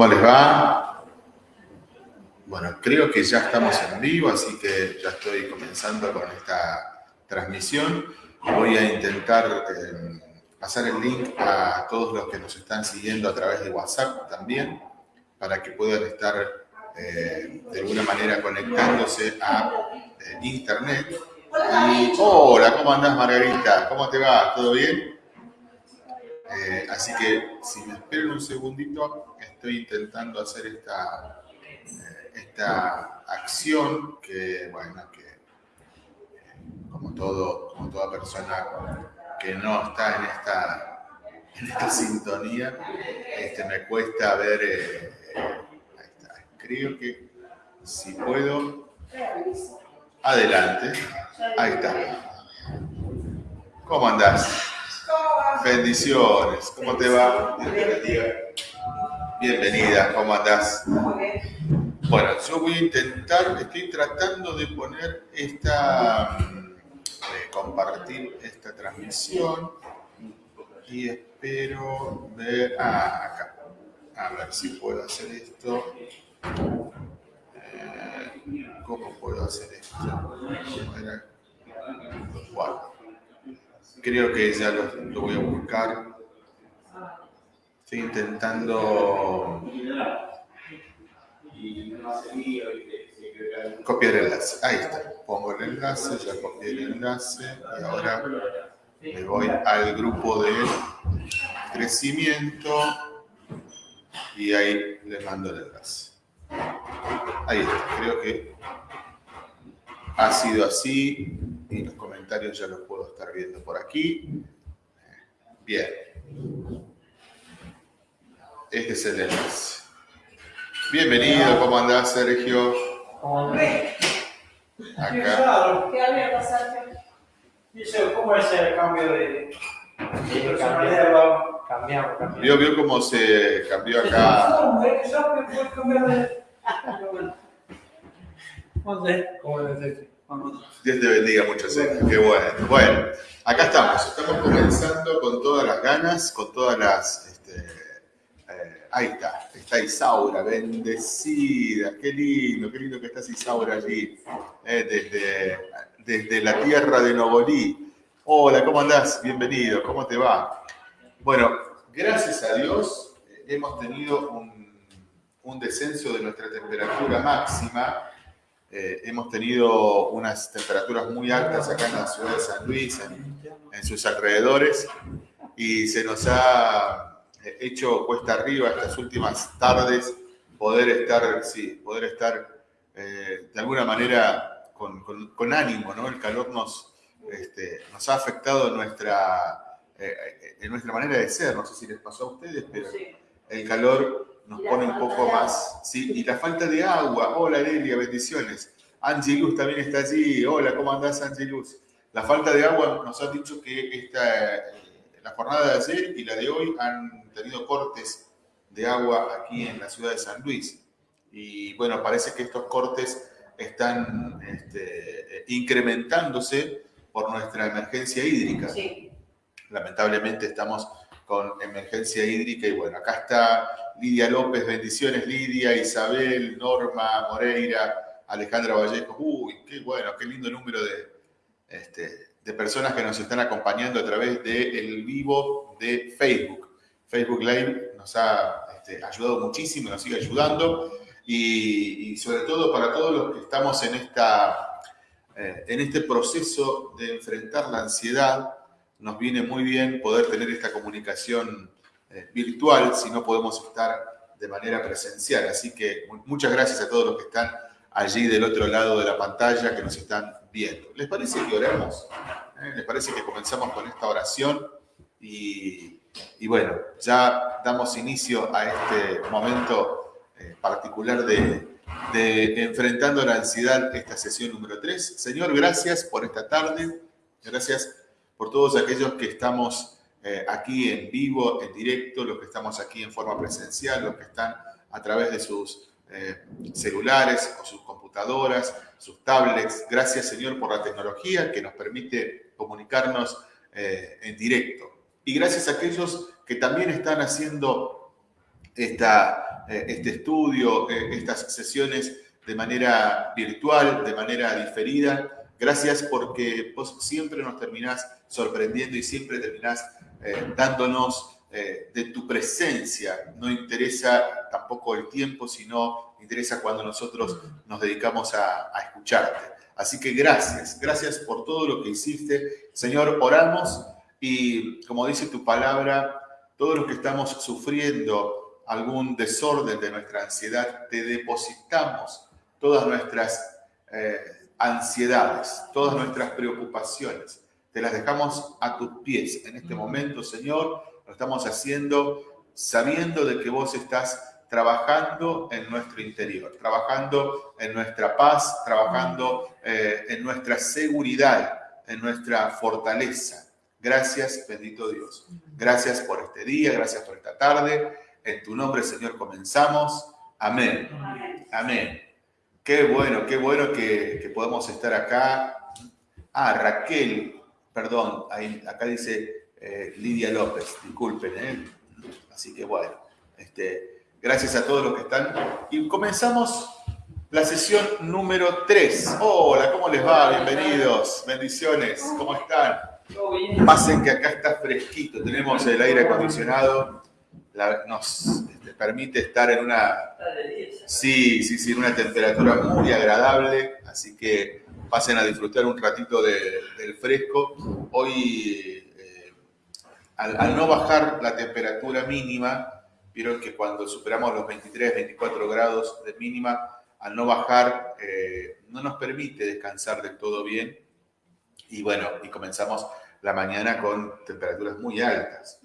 ¿Cómo les va? Bueno, creo que ya estamos en vivo, así que ya estoy comenzando con esta transmisión. Voy a intentar eh, pasar el link a todos los que nos están siguiendo a través de WhatsApp también, para que puedan estar eh, de alguna manera conectándose a eh, Internet. Y, hola, ¿cómo andás Margarita? ¿Cómo te va? ¿Todo bien? Así que si me esperan un segundito, estoy intentando hacer esta, esta acción que, bueno, que como, todo, como toda persona que no está en esta, en esta sintonía, este, me cuesta ver, eh, ahí está. creo que si puedo, adelante, ahí está. ¿Cómo andás? Bendiciones. ¿Cómo te va? Bienvenida, ¿cómo andás? Bueno, yo voy a intentar, estoy tratando de poner esta, de compartir esta transmisión y espero ver, ah, acá, a ver si puedo hacer esto. Eh, ¿Cómo puedo hacer esto? Bueno. Creo que ya lo, voy a buscar. Estoy intentando copiar el enlace. Ahí está. Pongo el enlace, ya copié el enlace y ahora me voy al grupo de crecimiento y ahí le mando el enlace. Ahí está. Creo que ha sido así y los comentarios ya los puedo estar viendo por aquí. Bien. Este es el enlace. Bienvenido, ¿cómo andás, Sergio? ¿Cómo andás? Acá. ¿Qué había Sergio? Dice, ¿cómo es el cambio de, personalidad? Cambiamos, cambiamos. Vio, vio cómo se cambió acá. ¿Cómo es Dios te bendiga mucho, Sergio. Qué bueno. Bueno, acá estamos. Estamos comenzando con todas las ganas, con todas las. Este, eh, ahí está. Está Isaura, bendecida. Qué lindo, qué lindo que estás, Isaura, allí. Eh, desde, desde la tierra de Novolí. Hola, ¿cómo andás? Bienvenido. ¿Cómo te va? Bueno, gracias a Dios eh, hemos tenido un, descenso de nuestra temperatura máxima hemos tenido unas temperaturas muy altas acá en la ciudad de San Luis, en, sus alrededores, y se nos ha hecho cuesta arriba estas últimas tardes poder estar, sí, poder estar eh, de alguna manera con, ánimo, ¿no? El calor nos, este, nos ha afectado nuestra, en nuestra manera de ser, no sé si les pasó a ustedes, pero el calor nos pone un poco más. Sí, y la falta de agua. Hola, Delia, bendiciones. Angelus también está allí. Hola, ¿cómo andás, Angelus? La falta de agua nos ha dicho que esta, eh, jornada de ayer y la de hoy han tenido cortes de agua aquí en la ciudad de San Luis. Y bueno, parece que estos cortes están este, incrementándose por nuestra emergencia hídrica. Sí. Lamentablemente estamos con emergencia hídrica y bueno, acá está Lidia López, bendiciones Lidia, Isabel, Norma, Moreira, Alejandra Vallejo, uy, qué bueno, qué lindo número de, este, de personas que nos están acompañando a través del el vivo de Facebook. Facebook Live nos ha este, ayudado muchísimo, nos sigue ayudando y, sobre todo para todos los que estamos en, esta, eh, en este proceso de enfrentar la ansiedad, nos viene muy bien poder tener esta comunicación eh, virtual si no podemos estar de manera presencial. Así que muchas gracias a todos los que están allí del otro lado de la pantalla, que nos están viendo. ¿Les parece que oremos? ¿Eh? ¿Les parece que comenzamos con esta oración? Y, bueno, ya damos inicio a este momento eh, particular de, de Enfrentando la Ansiedad, esta sesión número 3. Señor, gracias por esta tarde. Gracias por todos aquellos que estamos eh, aquí en vivo, en directo, los que estamos aquí en forma presencial, los que están a través de sus eh, celulares o sus computadoras, sus tablets. Gracias Señor por la tecnología que nos permite comunicarnos eh, en directo. Y gracias a aquellos que también están haciendo esta, eh, este estudio, eh, estas sesiones de manera virtual, de manera diferida. Gracias porque vos siempre nos terminás sorprendiendo y siempre terminás eh, de tu presencia. No interesa tampoco el tiempo, sino interesa cuando nosotros nos dedicamos a, a escucharte. Así que gracias, gracias por todo lo que hiciste. Señor, oramos y como dice tu palabra, todos los que estamos sufriendo algún desorden de nuestra ansiedad, te depositamos todas nuestras eh, ansiedades, todas nuestras preocupaciones. Te las dejamos a tus pies. En este momento, Señor, lo estamos haciendo sabiendo de que vos estás trabajando en nuestro interior, trabajando en nuestra paz, trabajando eh, en nuestra seguridad, en nuestra fortaleza. Gracias, bendito Dios. Gracias por este día, gracias por esta tarde. En tu nombre, Señor, comenzamos. Amén. Amén. Qué bueno, qué bueno que, podamos estar acá. Ah, Raquel, perdón, ahí, acá dice eh, Lidia López, disculpen, ¿eh? Así que bueno, este, gracias a todos los que están. Y comenzamos la sesión número 3. Hola, ¿cómo les va? Bienvenidos, bendiciones, ¿cómo están? Pasen que acá está fresquito, tenemos el aire acondicionado, nos este, permite estar en una... Sí, sí, sí, una temperatura muy agradable, así que pasen a disfrutar un ratito del fresco. Hoy, al, no bajar la temperatura mínima, vieron que cuando superamos los 23, 24 grados de mínima, al no bajar, eh, no nos permite descansar del todo bien. Y bueno, y comenzamos la mañana con temperaturas muy altas.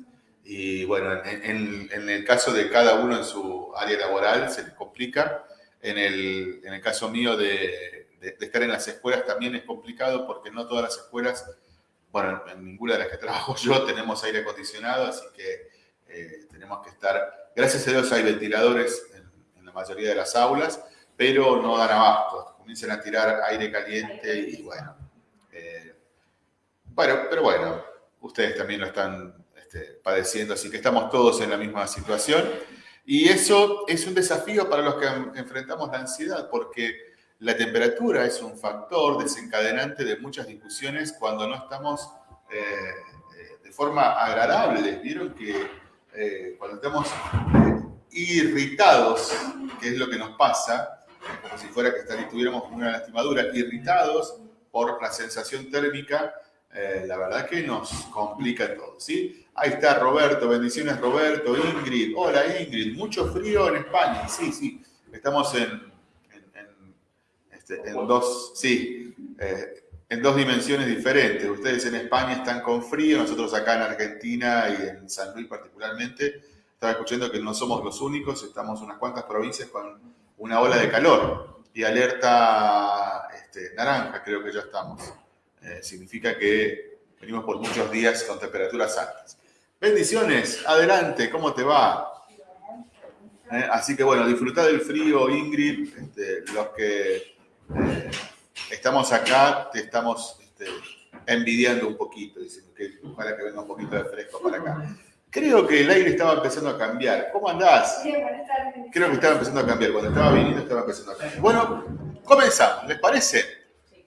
Y bueno, en, el caso de cada uno en su área laboral se les complica. En el, en el caso mío de, estar en las escuelas también es complicado porque no todas las escuelas, bueno, en ninguna de las que trabajo yo tenemos aire acondicionado, así que eh, tenemos que estar, gracias a Dios hay ventiladores en, la mayoría de las aulas, pero no dan abasto, comienzan a tirar aire caliente y bueno, bueno, pero bueno, ustedes también lo están este, padeciendo, así que estamos todos en la misma situación. Y eso es un desafío para los que enfrentamos la ansiedad, porque la temperatura es un factor desencadenante de muchas discusiones cuando no estamos eh, eh, de forma agradable. Vieron que eh, cuando estamos irritados, que es lo que nos pasa, como si fuera que estuviéramos con una lastimadura, irritados por la sensación térmica, eh, la verdad que nos complica todo, ¿sí? Ahí está Roberto, bendiciones Roberto, Ingrid, hola Ingrid, mucho frío en España, sí, sí, estamos en, este, dos, sí, eh, en dos dimensiones diferentes. Ustedes en España están con frío, nosotros acá en Argentina y en San Luis particularmente, estaba escuchando que no somos los únicos, estamos unas cuantas provincias con una ola de calor y alerta este, naranja, creo que ya estamos. Eh, significa que venimos por muchos días con temperaturas altas. Bendiciones, adelante, ¿cómo te va? Eh, así que bueno, disfruta del frío, Ingrid. Este, los que estamos acá, te estamos este, envidiando un poquito, diciendo que ojalá que venga un poquito de fresco para acá. Creo que el aire estaba empezando a cambiar. ¿Cómo andás? Creo que estaba empezando a cambiar. Cuando estaba viniendo estaba empezando a cambiar. Bueno, comenzamos. ¿Les parece?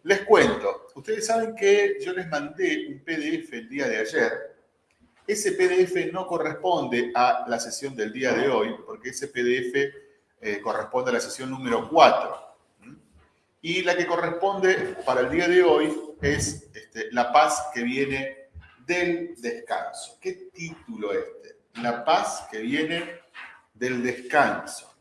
Les cuento, ustedes saben que yo les mandé un PDF el día de ayer. Ese PDF no corresponde a la sesión del día de hoy, porque ese PDF eh, corresponde a la sesión número 4. Y la que corresponde para el día de hoy es este, La paz que viene del descanso. ¿Qué título este? La paz que viene del descanso.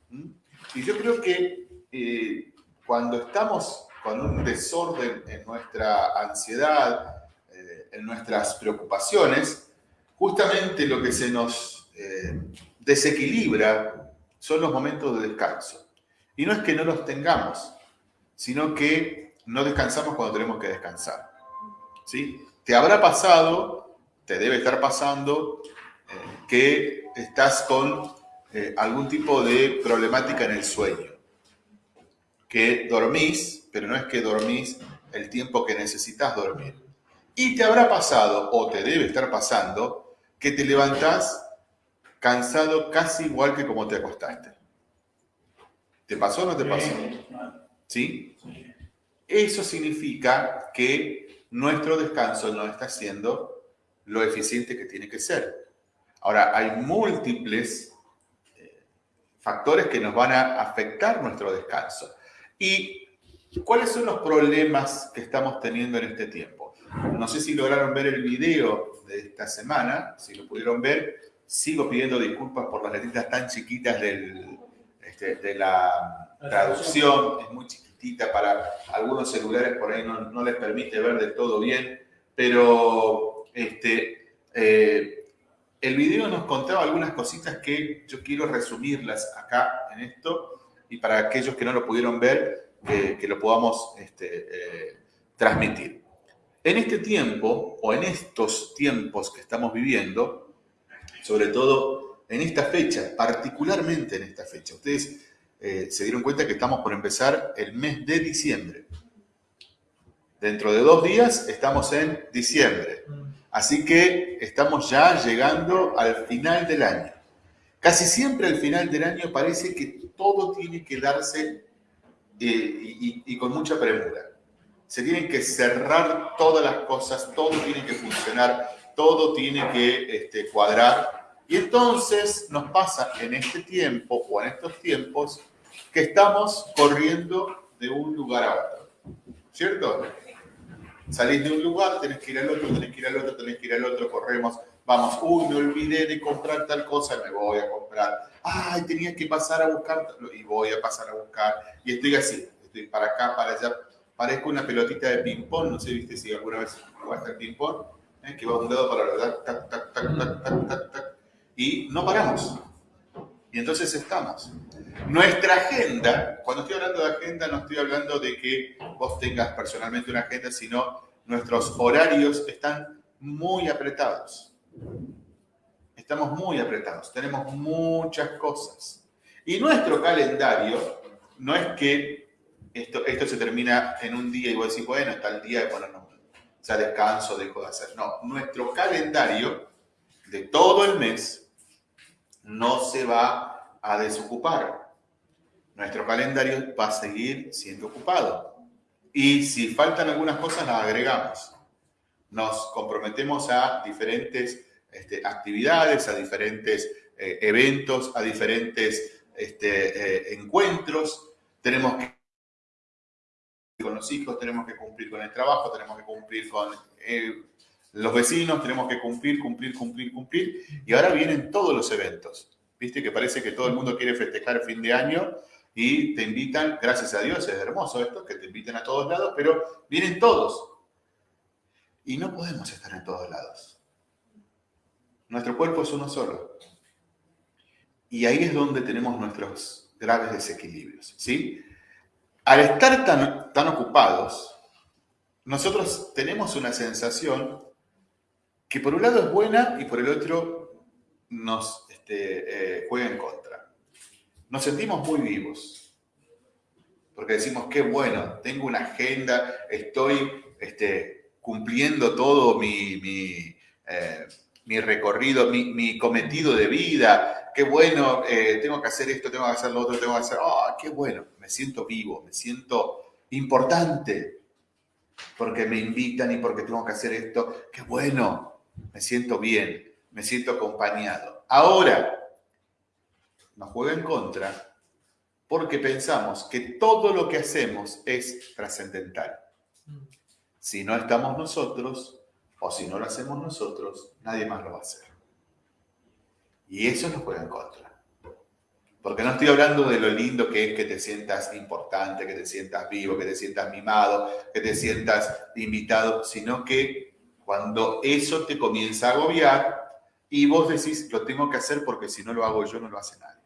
Y yo creo que eh, cuando estamos con un desorden en nuestra ansiedad, eh, en nuestras preocupaciones, justamente lo que se nos eh, desequilibra son los momentos de descanso. Y no es que no los tengamos, sino que no descansamos cuando tenemos que descansar. ¿Sí? Te habrá pasado, te debe estar pasando, eh, que estás con algún tipo de problemática en el sueño, que dormís pero no es que dormís el tiempo que necesitas dormir. Y te habrá pasado, o te debe estar pasando, que te levantás cansado casi igual que como te acostaste. ¿Te pasó o no te pasó? ¿Sí? Eso significa que nuestro descanso no está siendo lo eficiente que tiene que ser. Ahora, hay múltiples eh, factores que nos van a afectar nuestro descanso. ¿Y cuáles son los problemas que estamos teniendo en este tiempo? No sé si lograron ver el video de esta semana, si lo pudieron ver, sigo pidiendo disculpas por las letritas tan chiquitas del, este, de la traducción, es muy chiquitita para algunos celulares, por ahí no, les permite ver de todo bien, pero este, eh, el video nos contaba algunas cositas que yo quiero resumirlas acá en esto y para aquellos que no lo pudieron ver, que, lo podamos este, eh, transmitir. En este tiempo, o en estos tiempos que estamos viviendo, sobre todo en esta fecha, particularmente en esta fecha, ustedes eh, se dieron cuenta que estamos por empezar el mes de diciembre. Dentro de dos días estamos en diciembre. Así que estamos ya llegando al final del año. Casi siempre al final del año parece que todo tiene que darse eh, y, con mucha premura. Se tienen que cerrar todas las cosas, todo tiene que funcionar, todo tiene que este, cuadrar. Y entonces nos pasa en este tiempo o en estos tiempos que estamos corriendo de un lugar a otro. ¿Cierto? Salís de un lugar, tenés que ir al otro, tenés que ir al otro, tenés que ir al otro, corremos, vamos, uy, me olvidé de comprar tal cosa, me voy a comprar. Ay, tenía que pasar a buscar, y voy a pasar a buscar. Y estoy así, estoy para acá, para allá. Parezco una pelotita de ping-pong, no sé, viste si alguna vez jugaste al ping-pong, ¿eh? que va de un lado para el otro, tac, tac, tac, tac, tac, tac, y no paramos. Y entonces estamos. Nuestra agenda, cuando estoy hablando de agenda, no estoy hablando de que vos tengas personalmente una agenda, sino nuestros horarios están muy apretados. Estamos muy apretados, tenemos muchas cosas. Y nuestro calendario no es que esto, esto se termina en un día y vos decís, bueno, está el día de ponernos, sea, descanso, dejo de hacer. No, nuestro calendario de todo el mes no se va a desocupar nuestro calendario va a seguir siendo ocupado. Y si faltan algunas cosas, las agregamos. Nos comprometemos a diferentes este, actividades, a diferentes eh, eventos, a diferentes este, eh, encuentros. Tenemos que con los hijos, tenemos que cumplir con el trabajo, tenemos que cumplir con eh, los vecinos, tenemos que cumplir, cumplir, cumplir, cumplir. Y ahora vienen todos los eventos. Viste que parece que todo el mundo quiere festejar fin de año y te invitan, gracias a Dios, es hermoso esto, que te inviten a todos lados, pero vienen todos. Y no podemos estar en todos lados. Nuestro cuerpo es uno solo. Y ahí es donde tenemos nuestros graves desequilibrios, ¿sí? Al estar tan, tan ocupados, nosotros tenemos una sensación que por un lado es buena y por el otro nos este, eh, juega en contra nos sentimos muy vivos. Porque decimos, qué bueno, tengo una agenda, estoy este, cumpliendo todo mi, eh, recorrido, mi, cometido de vida. Qué bueno, eh, tengo que hacer esto, tengo que hacer lo otro, tengo que hacer... ¡Ah, qué bueno! Me siento vivo, me siento importante. Porque me invitan y porque tengo que hacer esto. ¡Qué bueno! Me siento bien, me siento acompañado. Ahora, nos juega en contra porque pensamos que todo lo que hacemos es trascendental. Si no estamos nosotros o si no lo hacemos nosotros, nadie más lo va a hacer. Y eso nos juega en contra. Porque no estoy hablando de lo lindo que es que te sientas importante, que te sientas vivo, que te sientas mimado, que te sientas invitado, sino que cuando eso te comienza a agobiar y vos decís, lo tengo que hacer porque si no lo hago yo, no lo hace nadie.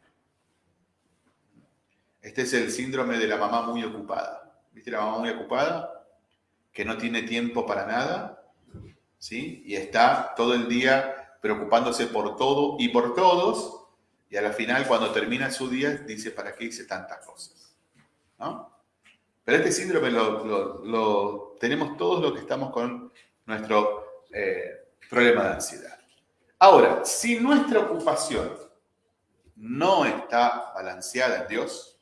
Este es el síndrome de la mamá muy ocupada. ¿Viste la mamá muy ocupada? Que no tiene tiempo para nada, ¿sí? Y está todo el día preocupándose por todo y por todos, y a la final, cuando termina su día, dice, ¿para qué hice tantas cosas? ¿No? Pero este síndrome lo, tenemos todos los que estamos con nuestro eh, problema de ansiedad. Ahora, si nuestra ocupación no está balanceada en Dios,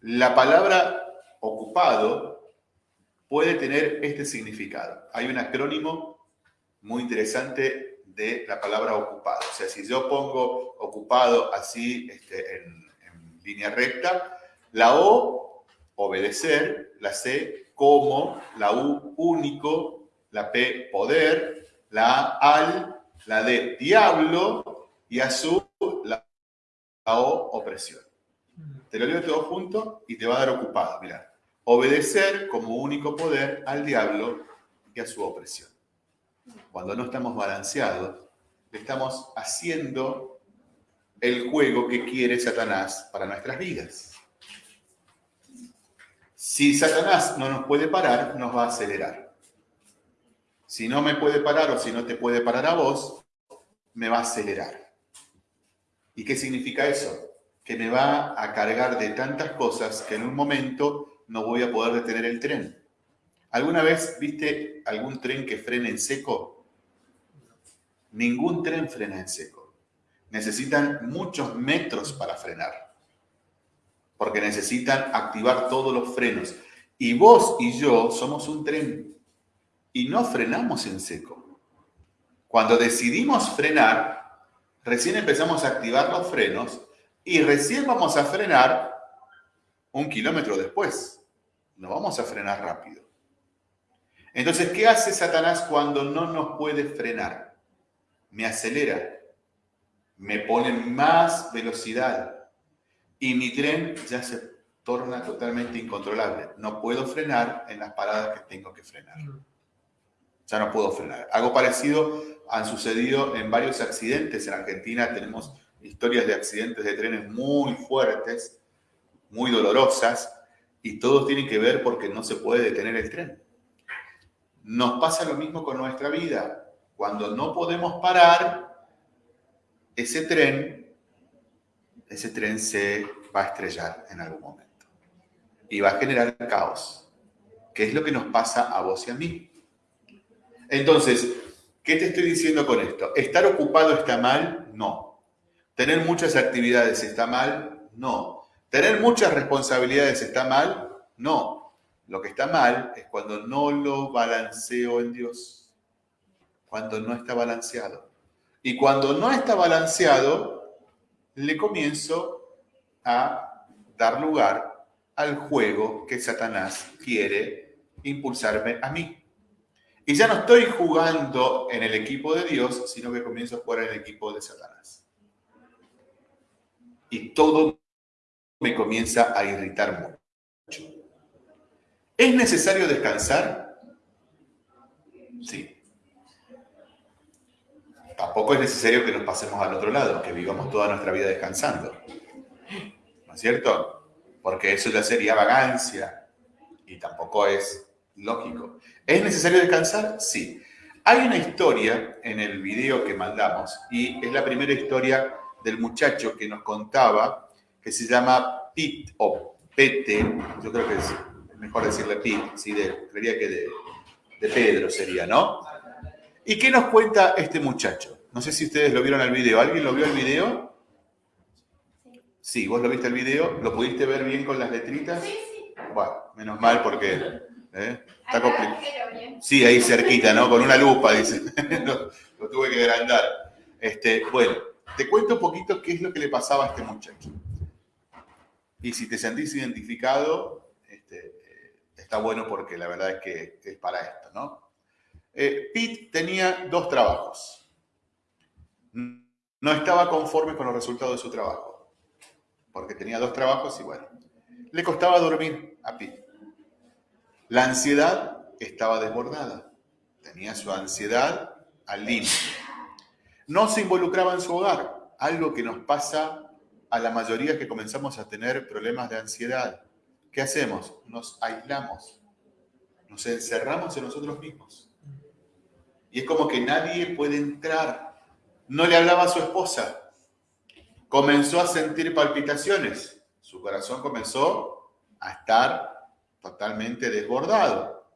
la palabra ocupado puede tener este significado. Hay un acrónimo muy interesante de la palabra ocupado. O sea, si yo pongo ocupado así este, en, en línea recta, la O, obedecer, la C, como, la U, único, la P, poder, la A, al, la D, diablo, y a su, la, O, opresión. Te lo leo todo junto y te va a dar ocupado. Mira, obedecer como único poder al diablo y a su opresión. Cuando no estamos balanceados, estamos haciendo el juego que quiere Satanás para nuestras vidas. Si Satanás no nos puede parar, nos va a acelerar. Si no me puede parar o si no te puede parar a vos, me va a acelerar. ¿Y qué significa eso? Que me va a cargar de tantas cosas que en un momento no voy a poder detener el tren. ¿Alguna vez viste algún tren que frene en seco? Ningún tren frena en seco. Necesitan muchos metros para frenar. Porque necesitan activar todos los frenos. Y vos y yo somos un tren. Y no frenamos en seco. Cuando decidimos frenar, recién empezamos a activar los frenos y recién vamos a frenar un kilómetro después. No vamos a frenar rápido. Entonces, ¿qué hace Satanás cuando no nos puede frenar? Me acelera, me pone más velocidad y mi tren ya se torna totalmente incontrolable. No puedo frenar en las paradas que tengo que frenar. Ya no puedo frenar. Algo parecido han sucedido en varios accidentes. En Argentina tenemos historias de accidentes de trenes muy fuertes, muy dolorosas, y todos tienen que ver porque no se puede detener el tren. Nos pasa lo mismo con nuestra vida. Cuando no podemos parar, ese tren, ese tren se va a estrellar en algún momento y va a generar caos, que es lo que nos pasa a vos y a mí. Entonces, ¿qué te estoy diciendo con esto? ¿Estar ocupado está mal? No. ¿Tener muchas actividades está mal? No. ¿Tener muchas responsabilidades está mal? No. Lo que está mal es cuando no lo balanceo en Dios. Cuando no está balanceado. Y cuando no está balanceado, le comienzo a dar lugar al juego que Satanás quiere impulsarme a mí. Y ya no estoy jugando en el equipo de Dios, sino que comienzo a jugar en el equipo de Satanás. Y todo me comienza a irritar mucho. ¿Es necesario descansar? Sí. Tampoco es necesario que nos pasemos al otro lado, que vivamos toda nuestra vida descansando. ¿No es cierto? Porque eso ya sería vagancia y tampoco es lógico. ¿Es necesario descansar? Sí. Hay una historia en el video que mandamos y es la primera historia del muchacho que nos contaba que se llama PIT o Pete, yo creo que es mejor decirle PIT, ¿sí? de, creería que de Pedro sería, ¿no? ¿Y qué nos cuenta este muchacho? No sé si ustedes lo vieron el video. ¿Alguien lo vio el video? Sí, vos lo viste el video. ¿Lo pudiste ver bien con las letritas? Sí, sí. Bueno, menos mal porque ¿eh? está complicado. Sí, ahí cerquita, ¿no? Con una lupa, dice. lo, lo, tuve que agrandar. Este, bueno, te cuento un poquito qué es lo que le pasaba a este muchacho. Y si te sentís identificado, este, eh, está bueno porque la verdad es que es para esto, ¿no? Eh, Pete tenía dos trabajos. No estaba conforme con los resultados de su trabajo, porque tenía dos trabajos y bueno, le costaba dormir a Pete. La ansiedad estaba desbordada, tenía su ansiedad al límite. No se involucraba en su hogar, algo que nos pasa a la mayoría que comenzamos a tener problemas de ansiedad, ¿qué hacemos? Nos aislamos, nos encerramos en nosotros mismos. Y es como que nadie puede entrar. No le hablaba a su esposa. Comenzó a sentir palpitaciones. Su corazón comenzó a estar totalmente desbordado.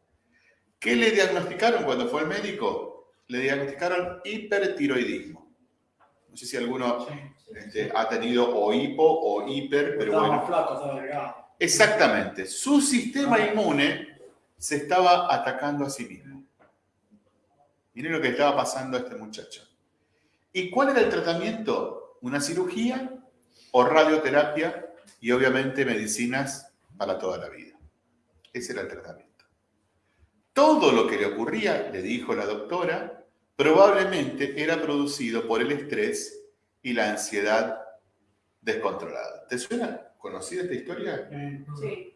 ¿Qué le diagnosticaron cuando fue al médico? Le diagnosticaron hipertiroidismo. No sé si alguno este, ha tenido o hipo o hiper, pero bueno. Exactamente. Su sistema inmune se estaba atacando a sí mismo. Miren lo que estaba pasando a este muchacho. ¿Y cuál era el tratamiento? ¿Una cirugía o radioterapia? Y obviamente medicinas para toda la vida. Ese era el tratamiento. Todo lo que le ocurría, le dijo la doctora, probablemente era producido por el estrés y la ansiedad descontrolada. ¿Te suena conocida esta historia? Sí.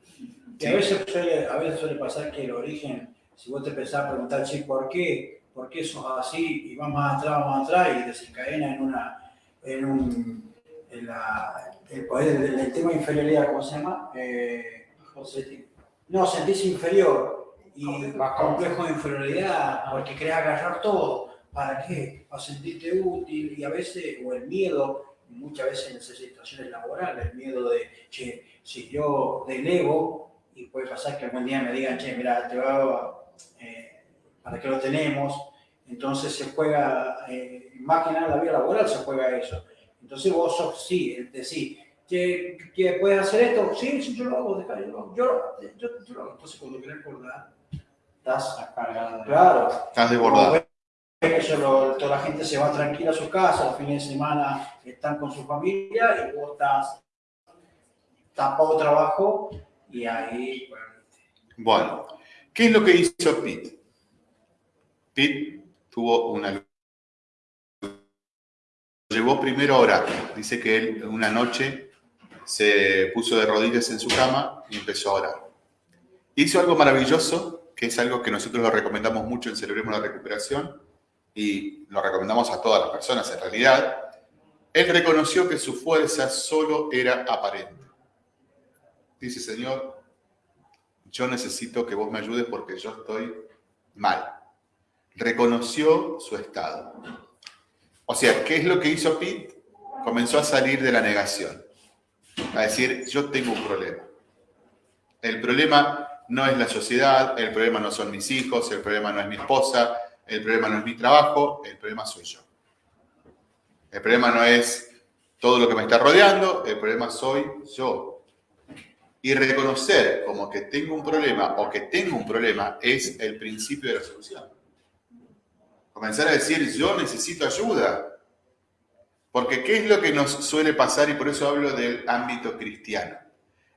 a veces, suele, a veces suele pasar que el origen, si vos te empezás a preguntar, sí, ¿por qué? ¿Por qué sos así? Y vas más atrás, más atrás y desencadena en una, en un, en la, el poder del, tema de inferioridad, ¿cómo se llama? Eh, no, sentirse inferior y más complejo de inferioridad porque querés agarrar todo. ¿Para qué? Para sentirte útil y a veces, o el miedo, muchas veces en esas situaciones laborales, el miedo de, che, si yo delego, y puede pasar que algún día me digan, che, mira, te va, eh, ¿para qué lo tenemos? Entonces se juega, eh, más que nada la vida laboral se juega eso. Entonces vos sos, sí, decís, ¿que, que puedes hacer esto? Sí, sí, yo lo hago, yo lo hago. Yo, yo, yo, lo hago. Entonces cuando querés acordar, estás cargado. Claro. Estás desbordado toda la gente se va tranquila a su casa, los fines de semana están con su familia y vos estás tapado trabajo y ahí... Bueno, ¿qué es lo que hizo Pete? Pete tuvo una... Llevó primero a orar. Dice que él una noche se puso de rodillas en su cama y empezó a orar. Hizo algo maravilloso, que es algo que nosotros lo recomendamos mucho en Celebremos la Recuperación, y lo recomendamos a todas las personas en realidad, él reconoció que su fuerza solo era aparente. Dice, Señor, yo necesito que vos me ayudes porque yo estoy mal. Reconoció su estado. O sea, ¿qué es lo que hizo Pete? Comenzó a salir de la negación. A decir, yo tengo un problema. El problema no es la sociedad, el problema no son mis hijos, el problema no es mi esposa, el problema no es mi trabajo, el problema soy yo. El problema no es todo lo que me está rodeando, el problema soy yo. Y reconocer como que tengo un problema o que tengo un problema es el principio de la solución. Comenzar a decir, yo necesito ayuda. Porque ¿qué es lo que nos suele pasar? Y por eso hablo del ámbito cristiano.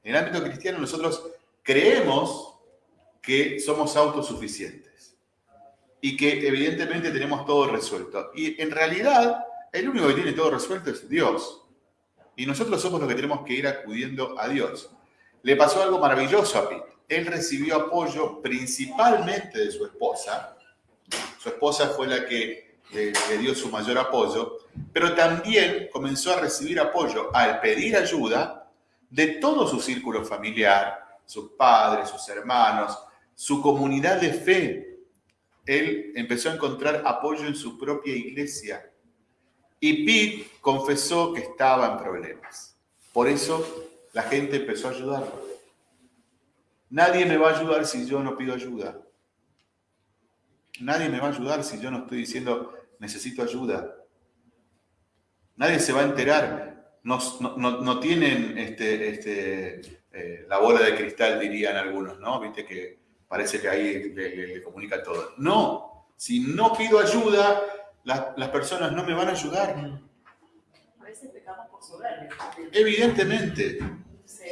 En el ámbito cristiano nosotros creemos que somos autosuficientes y que evidentemente tenemos todo resuelto. Y en realidad, el único que tiene todo resuelto es Dios. Y nosotros somos los que tenemos que ir acudiendo a Dios. Le pasó algo maravilloso a Pete. Él recibió apoyo principalmente de su esposa. Su esposa fue la que le, dio su mayor apoyo, pero también comenzó a recibir apoyo al pedir ayuda de todo su círculo familiar, sus padres, sus hermanos, su comunidad de fe, él empezó a encontrar apoyo en su propia iglesia. Y Pete confesó que estaba en problemas. Por eso la gente empezó a ayudarlo. Nadie me va a ayudar si yo no pido ayuda. Nadie me va a ayudar si yo no estoy diciendo necesito ayuda. Nadie se va a enterar. No, tienen este, este, eh, la bola de cristal, dirían algunos, ¿no? Viste que parece que ahí le, comunica todo. No, si no pido ayuda, las personas no me van a ayudar. A veces pecamos por soberbia. Evidentemente.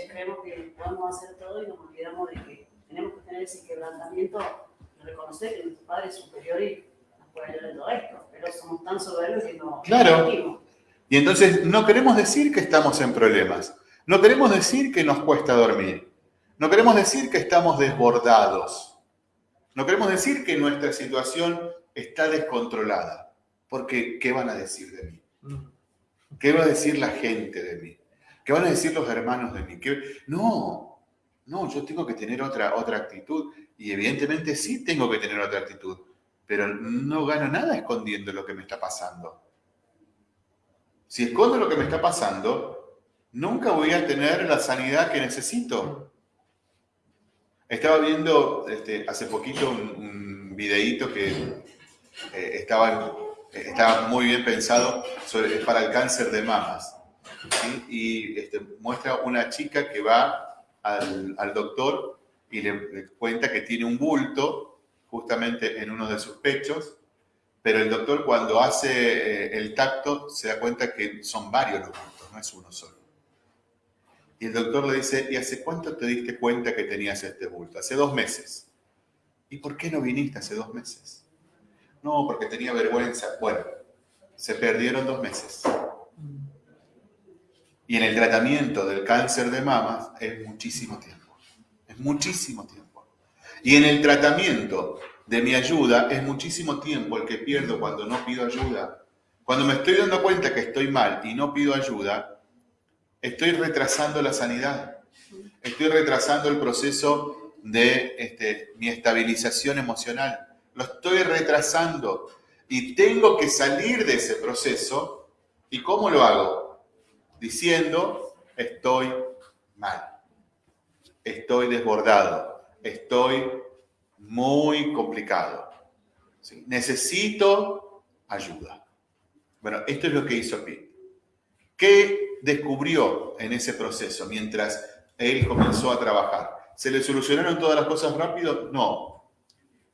creemos que podemos hacer todo y nos olvidamos de que tenemos que tener ese quebrantamiento reconocer que nuestro Padre es superior y nos puede ayudar en todo esto. Pero somos tan soberbios que no. Claro. Y entonces no queremos decir que estamos en problemas. No queremos decir que nos cuesta dormir. No queremos decir que estamos desbordados. No queremos decir que nuestra situación está descontrolada. Porque, ¿qué van a decir de mí? ¿Qué va a decir la gente de mí? ¿Qué van a decir los hermanos de mí? No, no, yo tengo que tener otra, otra actitud. Y evidentemente sí tengo que tener otra actitud. Pero no gano nada escondiendo lo que me está pasando. Si escondo lo que me está pasando, nunca voy a tener la sanidad que necesito. Estaba viendo este, hace poquito un, videíto que eh, estaba está muy bien pensado sobre, para el cáncer de mamas. Y este, muestra una chica que va al, doctor y le, cuenta que tiene un bulto justamente en uno de sus pechos, pero el doctor cuando hace eh, el tacto se da cuenta que son varios los bultos, no es uno solo. Y el doctor le dice, ¿y hace cuánto te diste cuenta que tenías este bulto? Hace dos meses. ¿Y por qué no viniste hace dos meses? No, porque tenía vergüenza. Bueno, se perdieron dos meses. Y en el tratamiento del cáncer de mamas es muchísimo tiempo. Es muchísimo tiempo. Y en el tratamiento de mi ayuda es muchísimo tiempo el que pierdo cuando no pido ayuda. Cuando me estoy dando cuenta que estoy mal y no pido ayuda, estoy retrasando la sanidad. Estoy retrasando el proceso de este, mi estabilización emocional. Lo estoy retrasando y tengo que salir de ese proceso. ¿Y cómo lo hago? Diciendo, estoy mal, estoy desbordado, estoy muy complicado. Necesito ayuda. Bueno, esto es lo que hizo Pete. ¿Qué descubrió en ese proceso mientras él comenzó a trabajar? ¿Se le solucionaron todas las cosas rápido? No.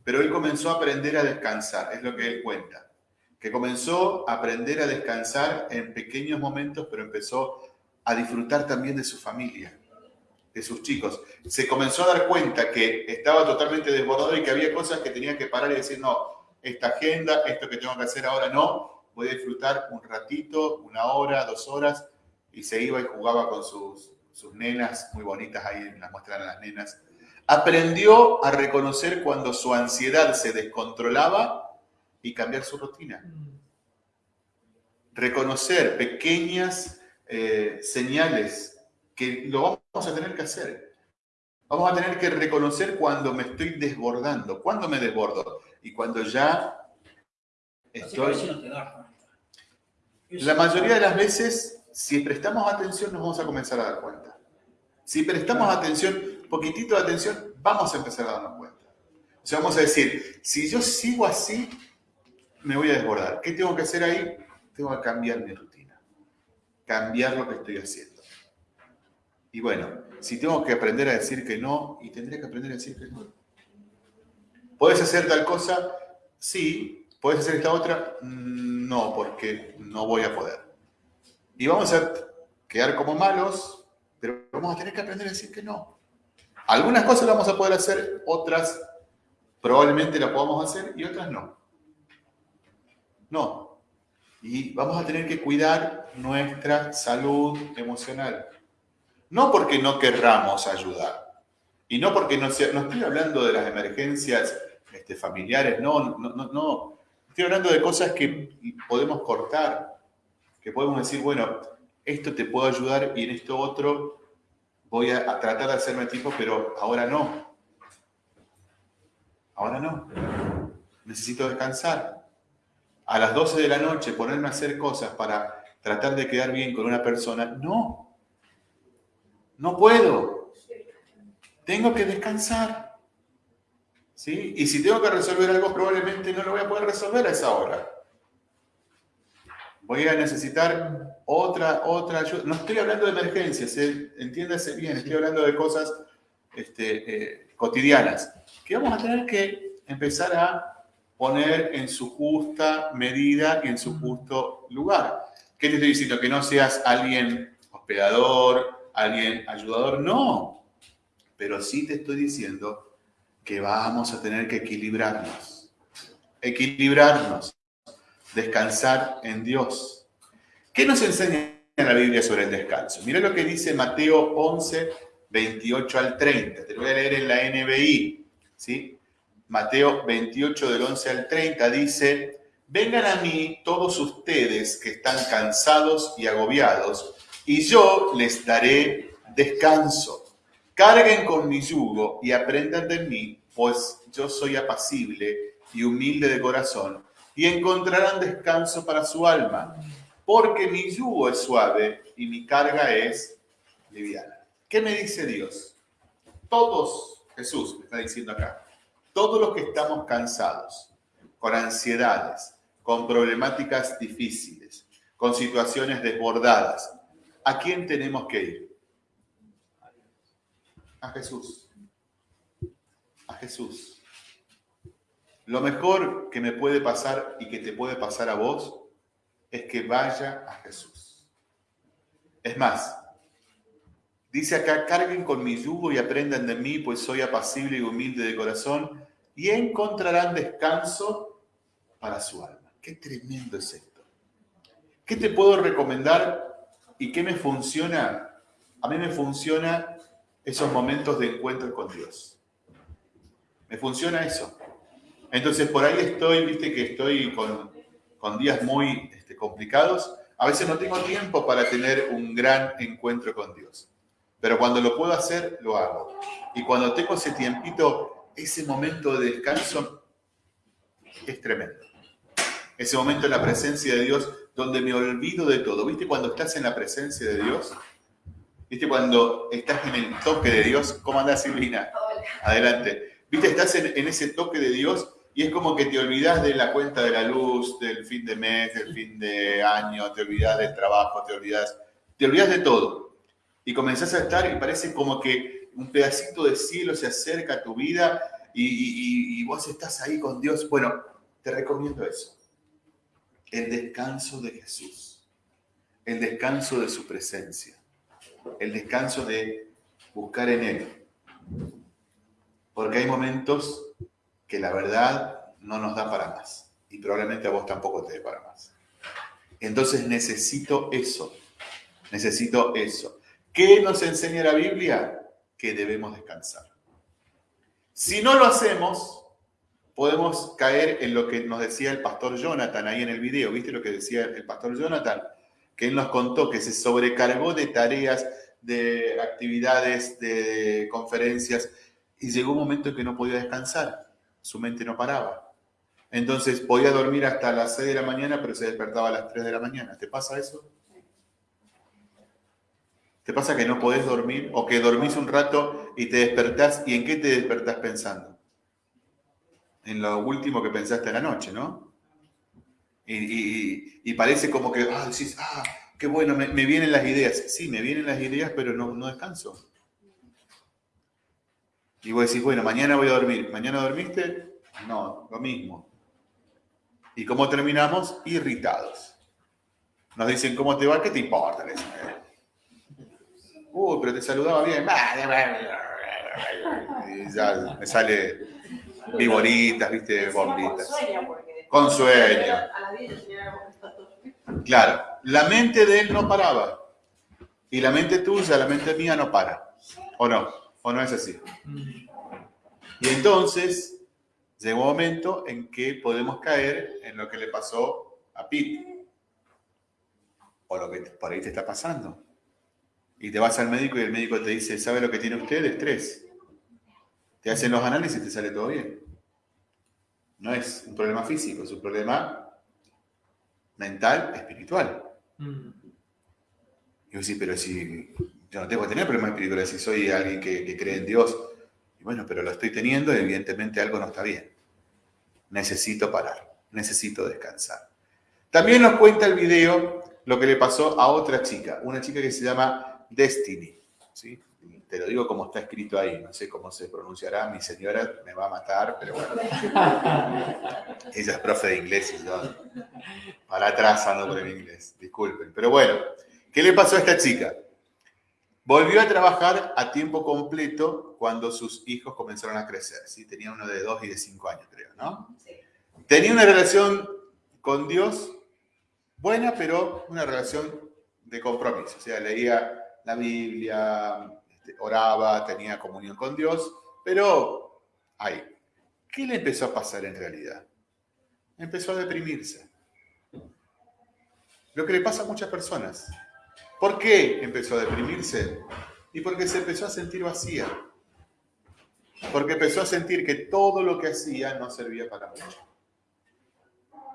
Pero él comenzó a aprender a descansar, es lo que él cuenta. Que comenzó a aprender a descansar en pequeños momentos, pero empezó a disfrutar también de su familia, de sus chicos. Se comenzó a dar cuenta que estaba totalmente desbordado y que había cosas que tenía que parar y decir, no, esta agenda, esto que tengo que hacer ahora no, voy a disfrutar un ratito, una hora, dos horas, y se iba y jugaba con sus, sus nenas, muy bonitas ahí, las muestran a las nenas, Aprendió a reconocer cuando su ansiedad se descontrolaba y cambiar su rutina. Reconocer pequeñas eh, señales que lo vamos a tener que hacer. Vamos a tener que reconocer cuando me estoy desbordando. ¿Cuándo me desbordo? Y cuando ya estoy... La mayoría de las veces, si prestamos atención, nos vamos a comenzar a dar cuenta. Si prestamos atención, poquitito de atención, vamos a empezar a darnos cuenta. O sea, vamos a decir, si yo sigo así, me voy a desbordar. ¿Qué tengo que hacer ahí? Tengo que cambiar mi rutina, cambiar lo que estoy haciendo. Y bueno, si tengo que aprender a decir que no, y tendré que aprender a decir que no. ¿Puedes hacer tal cosa? Sí. ¿Puedes hacer esta otra? No, porque no voy a poder. Y vamos a quedar como malos, pero vamos a tener que aprender a decir que no. Algunas cosas las vamos a poder hacer, otras probablemente las podamos hacer y otras no. No. Y vamos a tener que cuidar nuestra salud emocional. No porque no querramos ayudar. Y no porque no sea, no estoy hablando de las emergencias este, familiares, no, no, no, no. Estoy hablando de cosas que podemos cortar, que podemos decir, bueno, esto te puedo ayudar y en esto otro voy a, tratar de hacerme tipo, pero ahora no. Ahora no. Necesito descansar. A las 12 de la noche ponerme a hacer cosas para tratar de quedar bien con una persona, no. No puedo. Tengo que descansar. ¿Sí? Y si tengo que resolver algo, probablemente no lo voy a poder resolver a esa hora voy a necesitar otra, otra ayuda. No estoy hablando de emergencias, ¿eh? entiéndase bien, estoy hablando de cosas este, eh, cotidianas, que vamos a tener que empezar a poner en su justa medida y en su justo lugar. ¿Qué te estoy diciendo? Que no seas alguien hospedador, alguien ayudador, no. Pero sí te estoy diciendo que vamos a tener que equilibrarnos. Equilibrarnos descansar en Dios. ¿Qué nos enseña la Biblia sobre el descanso? Mira lo que dice Mateo 11, 28 al 30. Te lo voy a leer en la NBI. ¿sí? Mateo 28 del 11 al 30 dice, vengan a mí todos ustedes que están cansados y agobiados, y yo les daré descanso. Carguen con mi yugo y aprendan de mí, pues yo soy apacible y humilde de corazón y encontrarán descanso para su alma, porque mi yugo es suave y mi carga es liviana. ¿Qué me dice Dios? Todos, Jesús me está diciendo acá, todos los que estamos cansados, con ansiedades, con problemáticas difíciles, con situaciones desbordadas, ¿a quién tenemos que ir? A Jesús. A Jesús. Lo mejor que me puede pasar y que te puede pasar a vos es que vaya a Jesús. Es más, dice acá, carguen con mi yugo y aprendan de mí, pues soy apacible y humilde de corazón, y encontrarán descanso para su alma. Qué tremendo es esto. ¿Qué te puedo recomendar y qué me funciona? A mí me funciona esos momentos de encuentro con Dios. Me funciona eso. Entonces por ahí estoy, viste que estoy con, con días muy este, complicados. A veces no tengo tiempo para tener un gran encuentro con Dios. Pero cuando lo puedo hacer, lo hago. Y cuando tengo ese tiempito, ese momento de descanso es tremendo. Ese momento en la presencia de Dios donde me olvido de todo. ¿Viste cuando estás en la presencia de Dios? ¿Viste cuando estás en el toque de Dios? ¿Cómo andás, Silvina? Adelante. ¿Viste? Estás en, en, ese toque de Dios y es como que te olvidas de la cuenta de la luz, del fin de mes, del fin de año, te olvidas del trabajo, te olvidas, te de todo. Y comenzás a estar y parece como que un pedacito de cielo se acerca a tu vida y, y, y vos estás ahí con Dios. Bueno, te recomiendo eso. El descanso de Jesús. El descanso de su presencia. El descanso de buscar en Él. Porque hay momentos que la verdad no nos da para más. Y probablemente a vos tampoco te dé para más. Entonces necesito eso. Necesito eso. ¿Qué nos enseña la Biblia? Que debemos descansar. Si no lo hacemos, podemos caer en lo que nos decía el pastor Jonathan ahí en el video. ¿Viste lo que decía el pastor Jonathan? Que él nos contó que se sobrecargó de tareas, de actividades, de conferencias, y llegó un momento en que no podía descansar. Su mente no paraba. Entonces podía dormir hasta las 6 de la mañana, pero se despertaba a las 3 de la mañana. ¿Te pasa eso? ¿Te pasa que no podés dormir o que dormís un rato y te despertás y en qué te despertás pensando? En lo último que pensaste en la noche, ¿no? Y, parece como que, ah, decís, ah, qué bueno, me, vienen las ideas. Sí, me vienen las ideas, pero no, no descanso. Y vos decís, bueno, mañana voy a dormir. ¿Mañana dormiste? No, lo mismo. ¿Y cómo terminamos? Irritados. Nos dicen, ¿cómo te va? ¿Qué te importa? Uy, pero te saludaba bien. Y ya me sale viboritas, viste, bombitas. Con sueño. Claro, la mente de él no paraba. Y la mente tuya, la mente mía no para. ¿O no? ¿O no es así? Y entonces llegó un momento en que podemos caer en lo que le pasó a Pete. O lo que por ahí te está pasando y te vas al médico y el médico te dice, ¿sabe lo que tiene usted? Estrés. Te hacen los análisis y te sale todo bien. No es un problema físico, es un problema mental, espiritual. Mm. Y vos decís, pero si yo no tengo que tener problemas espirituales, si soy alguien que, que cree en Dios, y bueno, pero lo estoy teniendo y evidentemente algo no está bien. Necesito parar, necesito descansar. También nos cuenta el video lo que le pasó a otra chica, una chica que se llama Destiny. ¿sí? Te lo digo como está escrito ahí, no sé cómo se pronunciará, mi señora me va a matar, pero bueno. Ella es profe de inglés y yo para atrás ando con el inglés, disculpen. Pero bueno, ¿qué le pasó a esta chica? Volvió a trabajar a tiempo completo cuando sus hijos comenzaron a crecer. ¿sí? Tenía uno de dos y de cinco años, creo, ¿no? Tenía una relación con Dios buena, pero una relación de compromiso. O sea, leía la Biblia, oraba, tenía comunión con Dios, pero, ay, ¿qué le empezó a pasar en realidad? Empezó a deprimirse. Lo que le pasa a muchas personas. ¿Por qué empezó a deprimirse? Y porque se empezó a sentir vacía. Porque empezó a sentir que todo lo que hacía no servía para mucho.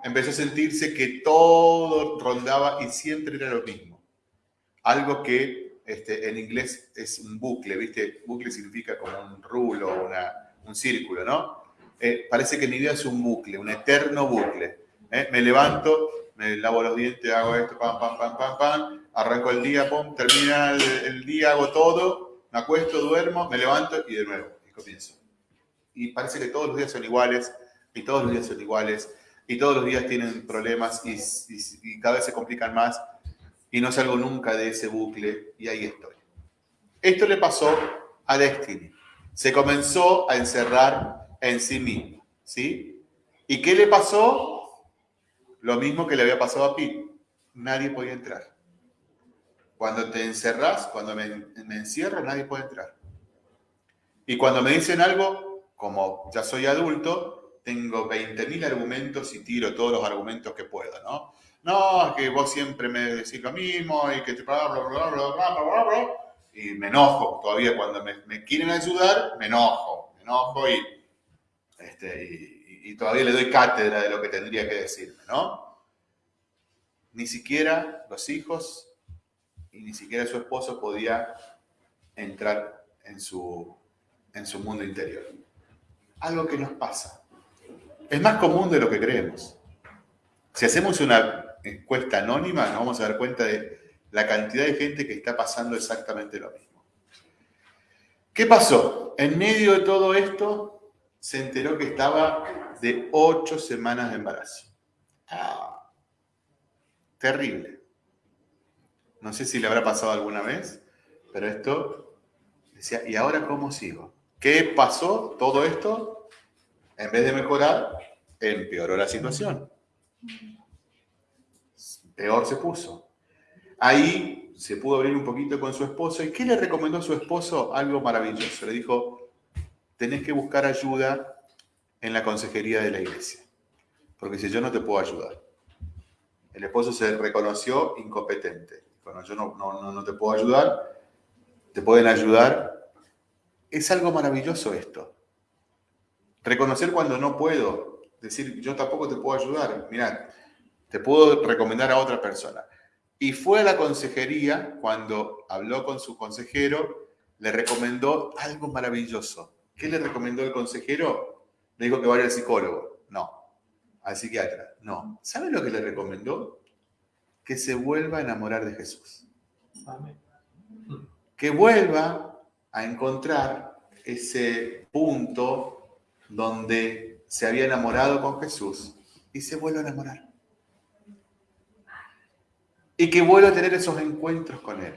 Empezó a sentirse que todo rondaba y siempre era lo mismo. Algo que este, en inglés es un bucle, ¿viste? Bucle significa como un rulo, una, un círculo, ¿no? Eh, parece que mi vida es un bucle, un eterno bucle. ¿eh? Me levanto, me lavo los dientes, hago esto, pam, pam, pam, pam, pam, arranco el día, pum, termina el, día, hago todo, me acuesto, duermo, me levanto y de nuevo, y comienzo. Y parece que todos los días son iguales, y todos los días son iguales, y todos los días tienen problemas y, y cada vez se complican más, y no salgo nunca de ese bucle, y ahí estoy. Esto le pasó a Destiny. Se comenzó a encerrar en sí mismo, ¿sí? ¿Y qué le pasó? Lo mismo que le había pasado a Pete. Nadie podía entrar. Cuando te encerras, cuando me, encierro, nadie puede entrar. Y cuando me dicen algo, como ya soy adulto, tengo 20.000 argumentos y tiro todos los argumentos que puedo, ¿no? No, que vos siempre me decís lo mismo y que te bla, bla, bla, bla, bla, bla, y me enojo. Todavía cuando me, quieren ayudar, me enojo, me enojo y, este, y, y, todavía le doy cátedra de lo que tendría que decirme, ¿no? Ni siquiera los hijos y ni siquiera su esposo podía entrar en su, en su mundo interior. Algo que nos pasa. Es más común de lo que creemos. Si hacemos una encuesta anónima, nos vamos a dar cuenta de la cantidad de gente que está pasando exactamente lo mismo. ¿Qué pasó? En medio de todo esto, se enteró que estaba de ocho semanas de embarazo. Ah, terrible. No sé si le habrá pasado alguna vez, pero esto decía, ¿y ahora cómo sigo? ¿Qué pasó? Todo esto, en vez de mejorar, empeoró la situación. Peor se puso. Ahí se pudo abrir un poquito con su esposo. ¿Y qué le recomendó a su esposo? Algo maravilloso. Le dijo, tenés que buscar ayuda en la consejería de la iglesia. Porque si yo no te puedo ayudar. El esposo se reconoció incompetente bueno, yo no, te puedo ayudar, te pueden ayudar. Es algo maravilloso esto. Reconocer cuando no puedo, decir, yo tampoco te puedo ayudar. Mirá, te puedo recomendar a otra persona. Y fue a la consejería, cuando habló con su consejero, le recomendó algo maravilloso. ¿Qué le recomendó el consejero? Le dijo que vaya al psicólogo. No. Al psiquiatra. No. ¿Sabe lo que le recomendó? que se vuelva a enamorar de Jesús. Que vuelva a encontrar ese punto donde se había enamorado con Jesús y se vuelva a enamorar. Y que vuelva a tener esos encuentros con Él.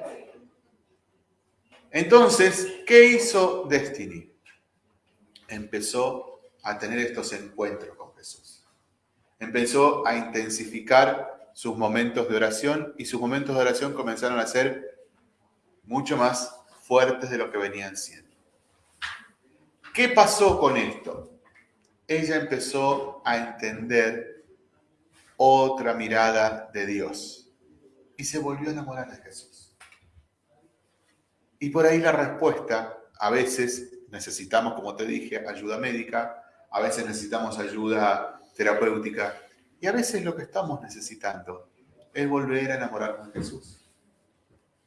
Entonces, ¿qué hizo Destiny? Empezó a tener estos encuentros con Jesús. Empezó a intensificar sus momentos de oración y sus momentos de oración comenzaron a ser mucho más fuertes de lo que venían siendo. ¿Qué pasó con esto? Ella empezó a entender otra mirada de Dios y se volvió a enamorar de Jesús. Y por ahí la respuesta, a veces necesitamos, como te dije, ayuda médica, a veces necesitamos ayuda terapéutica, y a veces lo que estamos necesitando es volver a enamorarnos de Jesús.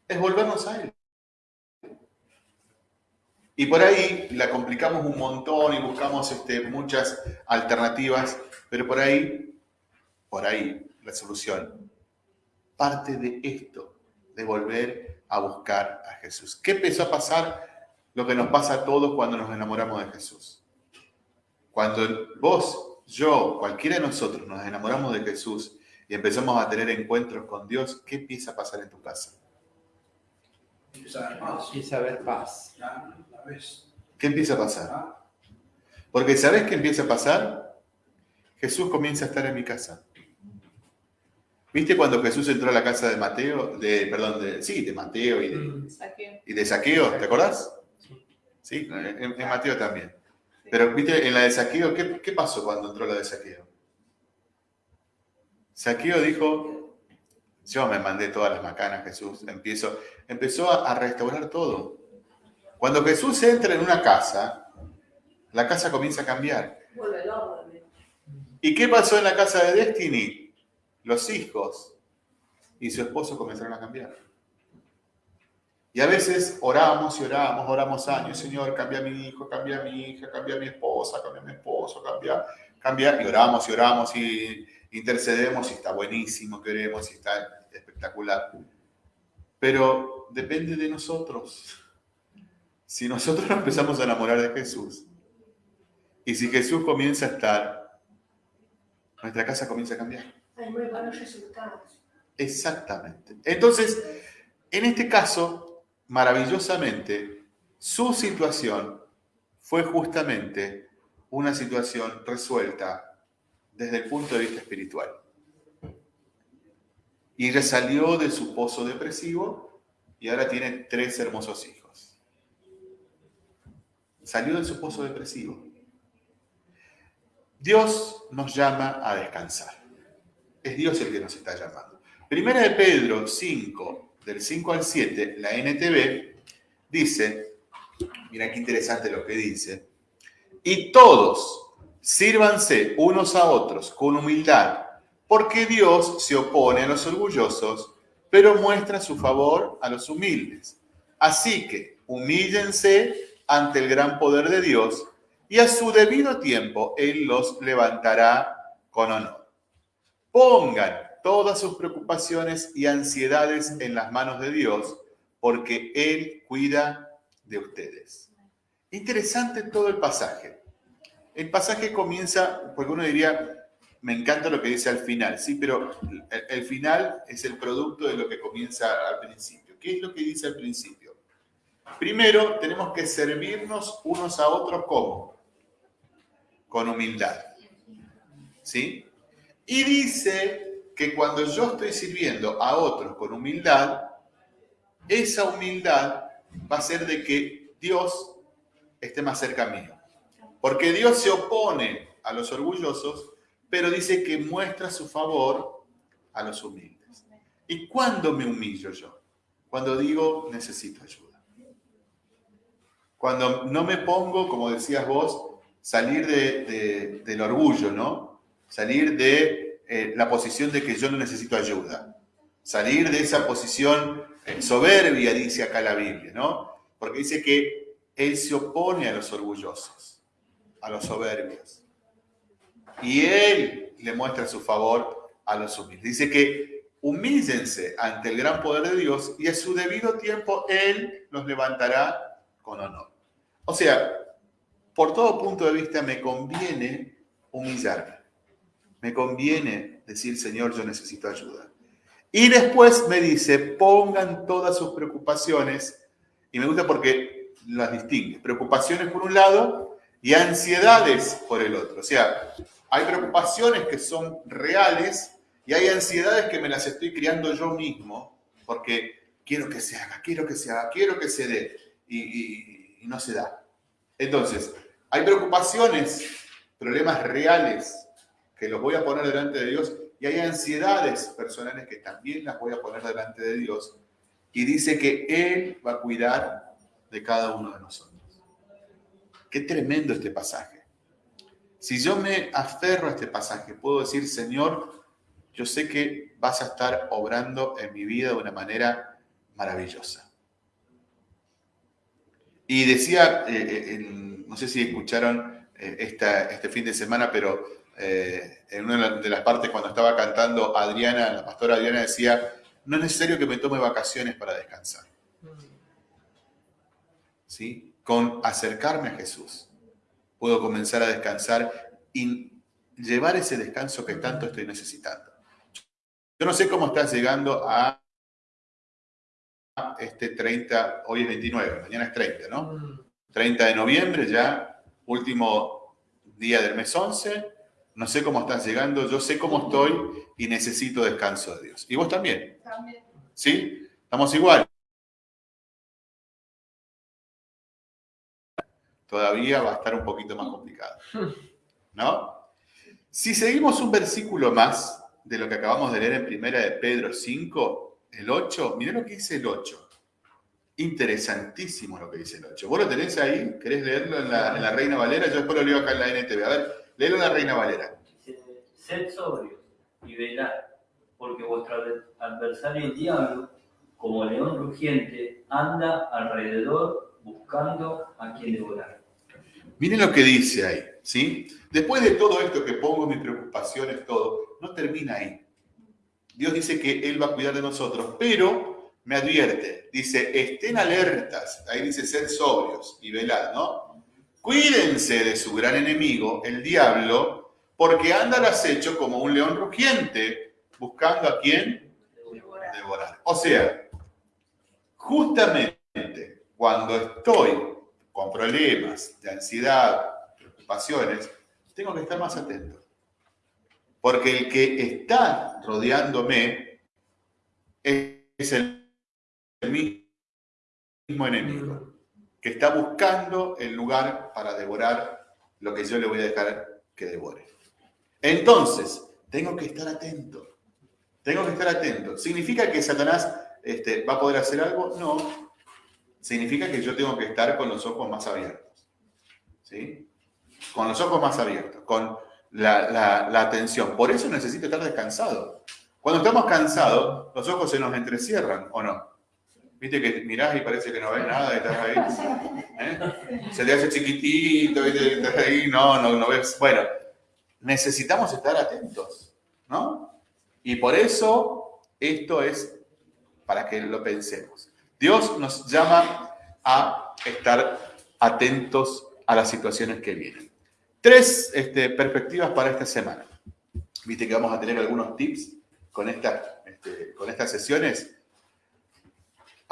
Es volvernos a Él. Y por ahí la complicamos un montón y buscamos este, muchas alternativas, pero por ahí, por ahí la solución parte de esto, de volver a buscar a Jesús. ¿Qué empezó a pasar? Lo que nos pasa a todos cuando nos enamoramos de Jesús. Cuando vos yo, cualquiera de nosotros, nos enamoramos de Jesús y empezamos a tener encuentros con Dios, ¿qué empieza a pasar en tu casa? Empieza a haber paz. ¿Qué empieza a pasar? Porque ¿sabes qué empieza a pasar? Jesús comienza a estar en mi casa. ¿Viste cuando Jesús entró a la casa de Mateo, de, perdón, de, sí, de Mateo y de, y de Saqueo, ¿te acordás? Sí, en Mateo también. Pero, viste, en la de saqueo, ¿qué, pasó cuando entró la de saqueo? Saqueo dijo, yo me mandé todas las macanas, Jesús, empiezo, empezó a, restaurar todo. Cuando Jesús entra en una casa, la casa comienza a cambiar. ¿Y qué pasó en la casa de Destiny? Los hijos y su esposo comenzaron a cambiar. Y a veces oramos y oramos, oramos años, Señor, cambia a mi hijo, cambia a mi hija, cambia a mi esposa, cambia mi esposo, cambia, cambia, y oramos y oramos y, intercedemos y está buenísimo, queremos y está espectacular. Pero depende de nosotros. Si nosotros nos empezamos a enamorar de Jesús y si Jesús comienza a estar, nuestra casa comienza a cambiar. Exactamente. Entonces, en este caso, maravillosamente, su situación fue justamente una situación resuelta desde el punto de vista espiritual. Y ella salió de su pozo depresivo y ahora tiene tres hermosos hijos. Salió de su pozo depresivo. Dios nos llama a descansar. Es Dios el que nos está llamando. Primera de Pedro 5, del 5 al 7, la NTV, dice, mira qué interesante lo que dice, y todos sírvanse unos a otros con humildad, porque Dios se opone a los orgullosos, pero muestra su favor a los humildes. Así que humíllense ante el gran poder de Dios y a su debido tiempo Él los levantará con honor. Pongan todas sus preocupaciones y ansiedades en las manos de Dios, porque Él cuida de ustedes. Interesante todo el pasaje. El pasaje comienza, porque uno diría, me encanta lo que dice al final, sí, pero el, final es el producto de lo que comienza al principio. ¿Qué es lo que dice al principio? Primero, tenemos que servirnos unos a otros como? Con humildad. ¿Sí? Y dice que cuando yo estoy sirviendo a otros con humildad, esa humildad va a ser de que Dios esté más cerca mío. Porque Dios se opone a los orgullosos, pero dice que muestra su favor a los humildes. ¿Y cuándo me humillo yo? Cuando digo necesito ayuda. Cuando no me pongo, como decías vos, salir del orgullo, ¿no? Salir de eh, la posición de que yo no necesito ayuda. Salir de esa posición soberbia, dice acá la Biblia, ¿no? Porque dice que Él se opone a los orgullosos a los soberbios. Y Él le muestra su favor a los humildes. Dice que humíllense ante el gran poder de Dios y a su debido tiempo Él los levantará con honor. O sea, por todo punto de vista me conviene humillarme. Me conviene decir, Señor, yo necesito ayuda. Y después me dice, pongan todas sus preocupaciones, y me gusta porque las distingue. Preocupaciones por un lado y ansiedades por el otro. O sea, hay preocupaciones que son reales y hay ansiedades que me las estoy criando yo mismo porque quiero que se haga, quiero que se haga, quiero que se dé y, no se da. Entonces, hay preocupaciones, problemas reales que los voy a poner delante de Dios y hay ansiedades personales que también las voy a poner delante de Dios y dice que Él va a cuidar de cada uno de nosotros. Qué tremendo este pasaje. Si yo me aferro a este pasaje, puedo decir, Señor, yo sé que vas a estar obrando en mi vida de una manera maravillosa. Y decía, eh, eh, no sé si escucharon eh, este fin de semana, pero en una de las partes cuando estaba cantando Adriana, la pastora Adriana decía, no es necesario que me tome vacaciones para descansar. Mm. ¿Sí? con acercarme a Jesús, puedo comenzar a descansar y llevar ese descanso que tanto estoy necesitando. Yo no sé cómo estás llegando a este 30, hoy es 29, mañana es 30, ¿no? 30 de noviembre ya, último día del mes 11. No sé cómo estás llegando, yo sé cómo estoy y necesito descanso de Dios. ¿Y vos también? También. ¿Sí? Estamos igual. todavía va a estar un poquito más complicado. ¿No? Si seguimos un versículo más de lo que acabamos de leer en primera de Pedro 5, el 8, miren lo que dice el 8. Interesantísimo lo que dice el 8. ¿Vos lo tenés ahí? ¿Querés leerlo en la, Reina Valera? Yo después lo leo acá en la NTV. A ver, léelo la Reina Valera. Sed sobrios y velad, porque vuestro adversario el diablo, como león rugiente, anda alrededor buscando a quien devorar. Miren lo que dice ahí, ¿sí? Después de todo esto que pongo mis preocupaciones, todo, no termina ahí. Dios dice que Él va a cuidar de nosotros, pero me advierte, dice, estén alertas, ahí dice ser sobrios y velad, ¿no? Cuídense de su gran enemigo, el diablo, porque anda al acecho como un león rugiente, buscando a quién devorar. O sea, justamente cuando estoy con problemas de ansiedad, preocupaciones, tengo que estar más atento. Porque el que está rodeándome es el mismo enemigo, que está buscando el lugar para devorar lo que yo le voy a dejar que devore. Entonces, tengo que estar atento. Tengo que estar atento. ¿Significa que Satanás este, va a poder hacer algo? No. Significa que yo tengo que estar con los ojos más abiertos. ¿Sí? Con los ojos más abiertos, con la, atención. Por eso necesito estar descansado. Cuando estamos cansados, los ojos se nos entrecierran, ¿o no? Viste que mirás y parece que no ves nada y estás ahí. ¿eh? Se te hace chiquitito, ¿viste? Estás ahí, no, no, no ves. Bueno, necesitamos estar atentos, ¿no? Y por eso esto es para que lo pensemos. Dios nos llama a estar atentos a las situaciones que vienen. Tres este, perspectivas para esta semana. Viste que vamos a tener algunos tips con, este, con estas sesiones.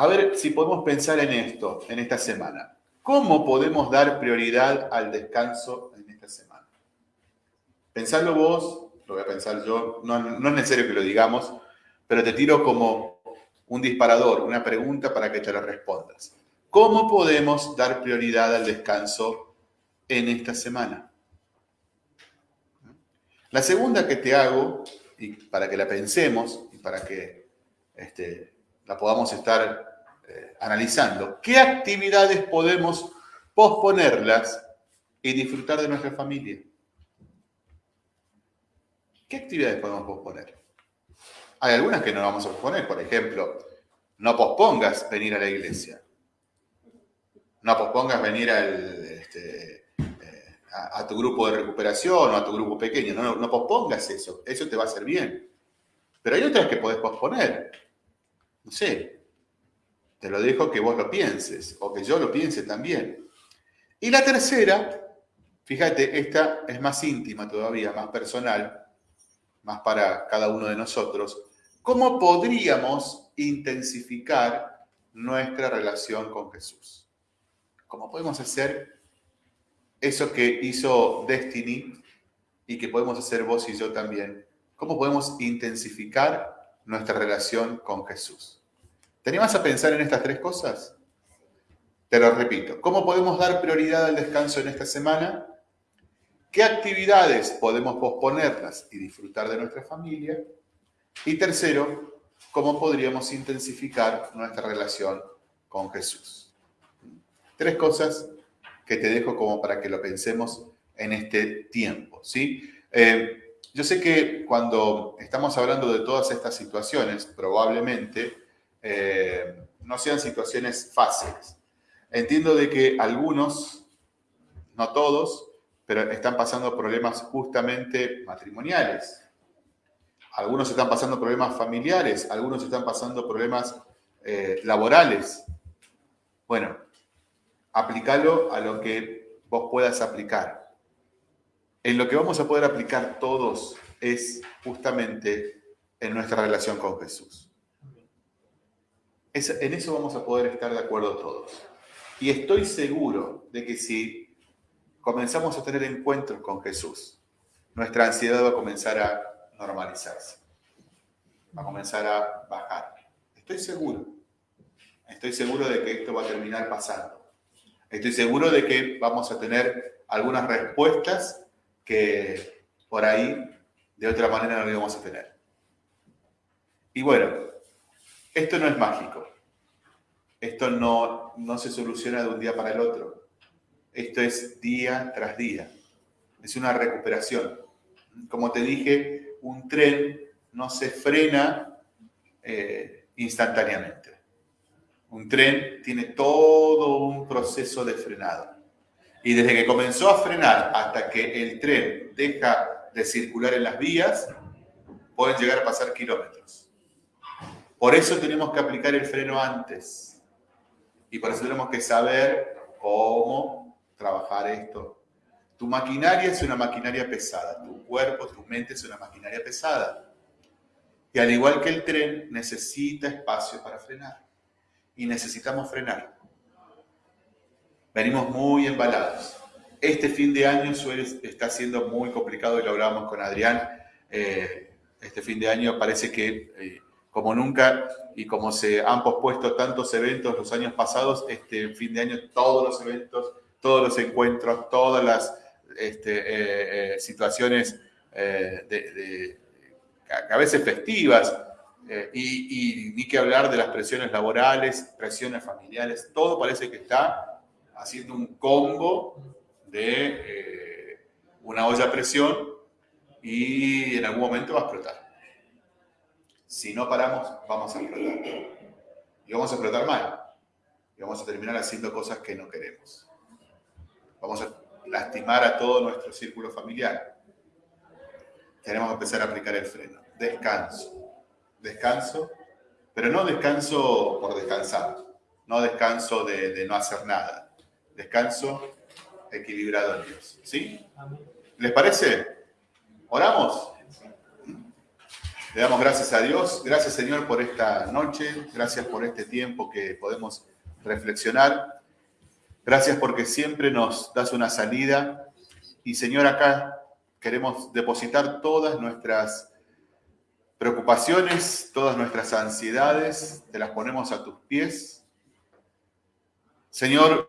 A ver si podemos pensar en esto, en esta semana. ¿Cómo podemos dar prioridad al descanso en esta semana? Pensarlo vos, lo voy a pensar yo, no, es necesario que lo digamos, pero te tiro como un disparador, una pregunta para que te la respondas. ¿Cómo podemos dar prioridad al descanso en esta semana? La segunda que te hago, y para que la pensemos y para que este, la podamos estar eh, analizando, ¿qué actividades podemos posponerlas y disfrutar de nuestra familia? ¿Qué actividades podemos posponer? Hay algunas que no vamos a posponer, por ejemplo, no pospongas venir a la iglesia. No pospongas venir al, este, a, tu grupo de recuperación o a tu grupo pequeño. No, no, pospongas eso, eso te va a hacer bien. Pero hay otras que podés posponer. No sé, te lo dejo que vos lo pienses o que yo lo piense también. Y la tercera, fíjate, esta es más íntima todavía, más personal, más para cada uno de nosotros. ¿Cómo podríamos intensificar nuestra relación con Jesús? ¿Cómo podemos hacer eso que hizo Destiny y que podemos hacer vos y yo también. ¿Cómo podemos intensificar nuestra relación con Jesús? ¿Te a pensar en estas tres cosas? Te lo repito. ¿Cómo podemos dar prioridad al descanso en esta semana? ¿Qué actividades podemos posponerlas y disfrutar de nuestra familia? Y tercero, ¿cómo podríamos intensificar nuestra relación con Jesús? Tres cosas que te dejo como para que lo pensemos en este tiempo. ¿sí? Eh, yo sé que cuando estamos hablando de todas estas situaciones, probablemente eh, no sean situaciones fáciles. Entiendo de que algunos, no todos, pero están pasando problemas justamente matrimoniales. Algunos están pasando problemas familiares, algunos están pasando problemas eh, laborales. Bueno, aplícalo a lo que vos puedas aplicar. En lo que vamos a poder aplicar todos es justamente en nuestra relación con Jesús. En eso vamos a poder estar de acuerdo todos. Y estoy seguro de que si comenzamos a tener encuentros con Jesús, nuestra ansiedad va a comenzar a normalizarse, va a comenzar a bajar. Estoy seguro. Estoy seguro de que esto va a terminar pasando. Estoy seguro de que vamos a tener algunas respuestas que por ahí de otra manera no íbamos a tener. Y bueno, esto no es mágico. Esto no, no se soluciona de un día para el otro. Esto es día tras día. Es una recuperación. Como te dije, un tren no se frena eh, instantáneamente. Un tren tiene todo un proceso de frenado. Y desde que comenzó a frenar hasta que el tren deja de circular en las vías, pueden llegar a pasar kilómetros. Por eso tenemos que aplicar el freno antes. Y por eso tenemos que saber cómo trabajar esto. Tu maquinaria es una maquinaria pesada, tu cuerpo, tu mente es una maquinaria pesada. Y al igual que el tren, necesita espacio para frenar. Y necesitamos frenar. Venimos muy embalados. Este fin de año suele, está siendo muy complicado y lo hablábamos con Adrián. Eh, este fin de año parece que, eh, como nunca, y como se han pospuesto tantos eventos los años pasados, este fin de año todos los eventos, todos los encuentros, todas las este, eh, situaciones de, a veces festivas, y, y ni que hablar de las presiones laborales, presiones familiares, todo parece que está haciendo un combo de eh, una olla a presión y en algún momento va a explotar. Si no paramos, vamos a explotar. Y vamos a explotar mal. Y vamos a terminar haciendo cosas que no queremos. Vamos a lastimar a todo nuestro círculo familiar. Tenemos que empezar a aplicar el freno. Descanso. Descanso, pero no descanso por descansar. No descanso de, de no hacer nada. Descanso equilibrado en Dios. ¿Sí? ¿Les parece? ¿Oramos? Le damos gracias a Dios. Gracias Señor por esta noche. Gracias por este tiempo que podemos reflexionar. Gracias porque siempre nos das una salida. Y Señor, acá queremos depositar todas nuestras preocupaciones, todas nuestras ansiedades. Te las ponemos a tus pies. Señor,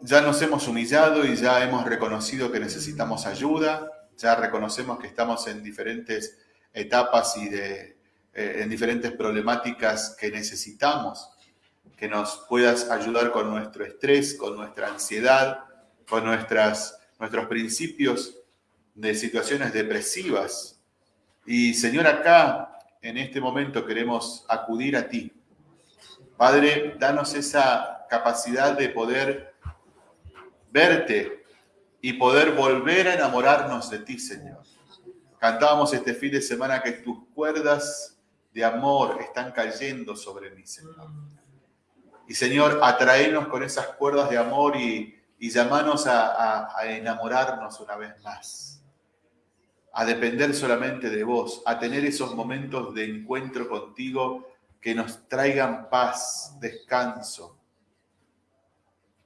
ya nos hemos humillado y ya hemos reconocido que necesitamos ayuda, ya reconocemos que estamos en diferentes etapas y de, eh, en diferentes problemáticas que necesitamos, que nos puedas ayudar con nuestro estrés, con nuestra ansiedad, con nuestras, nuestros principios de situaciones depresivas. Y Señor, acá, en este momento, queremos acudir a ti. Padre, danos esa capacidad de poder verte y poder volver a enamorarnos de ti, Señor. Cantábamos este fin de semana que tus cuerdas de amor están cayendo sobre mí, Señor. Y Señor, atraenos con esas cuerdas de amor y, y llamanos a, a enamorarnos una vez más, a depender solamente de vos, a tener esos momentos de encuentro contigo que nos traigan paz, descanso,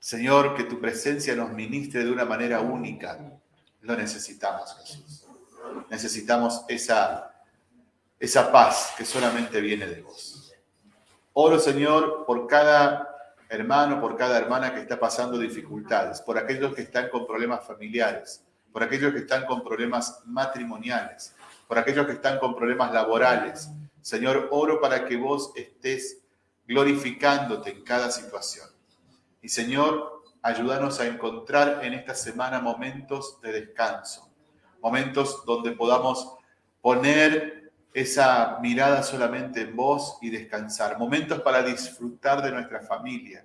Señor, que tu presencia nos ministre de una manera única. Lo necesitamos, Jesús. Necesitamos esa, esa paz que solamente viene de vos. Oro, Señor, por cada hermano, por cada hermana que está pasando dificultades, por aquellos que están con problemas familiares, por aquellos que están con problemas matrimoniales, por aquellos que están con problemas laborales. Señor, oro para que vos estés glorificándote en cada situación. Y Señor, ayúdanos a encontrar en esta semana momentos de descanso, momentos donde podamos poner esa mirada solamente en vos y descansar, momentos para disfrutar de nuestra familia,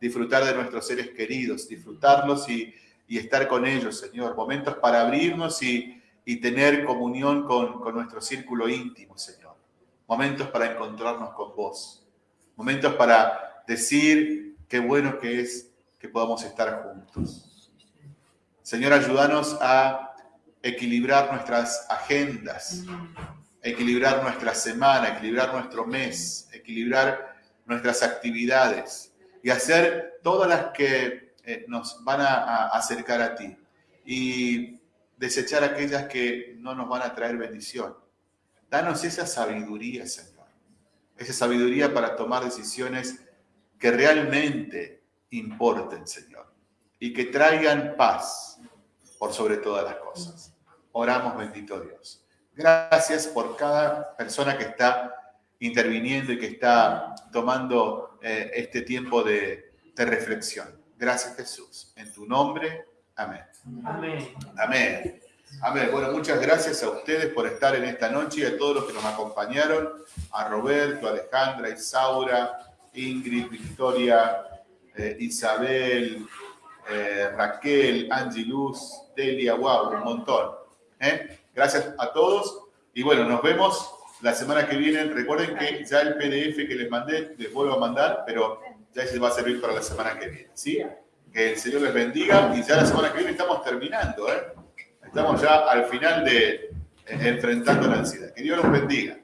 disfrutar de nuestros seres queridos, disfrutarlos y, estar con ellos, Señor, momentos para abrirnos y, tener comunión con, con nuestro círculo íntimo, Señor, momentos para encontrarnos con vos, momentos para decir qué bueno que es que podamos estar juntos. Señor, ayúdanos a equilibrar nuestras agendas, equilibrar nuestra semana, equilibrar nuestro mes, equilibrar nuestras actividades y hacer todas las que eh, nos van a, acercar a ti y desechar aquellas que no nos van a traer bendición. Danos esa sabiduría, Señor, esa sabiduría para tomar decisiones que realmente importen, Señor, y que traigan paz por sobre todas las cosas. Oramos, bendito Dios. Gracias por cada persona que está interviniendo y que está tomando eh, este tiempo de, de reflexión. Gracias, Jesús. En tu nombre, amén. Amén. Amén. Amén. Bueno, muchas gracias a ustedes por estar en esta noche y a todos los que nos acompañaron, a Roberto, Alejandra, Isaura, Ingrid, Victoria, eh, Isabel, eh, Raquel, Angie Luz, Delia, wow, un montón. ¿eh? Gracias a todos y bueno, nos vemos La semana que viene, recuerden que ya el PDF que les mandé, les vuelvo a mandar, pero ya se va a servir para la semana que viene, ¿sí? Que el Señor les bendiga y ya la semana que viene estamos terminando, ¿eh? Estamos ya al final de eh, enfrentando la ansiedad. Que Dios los bendiga.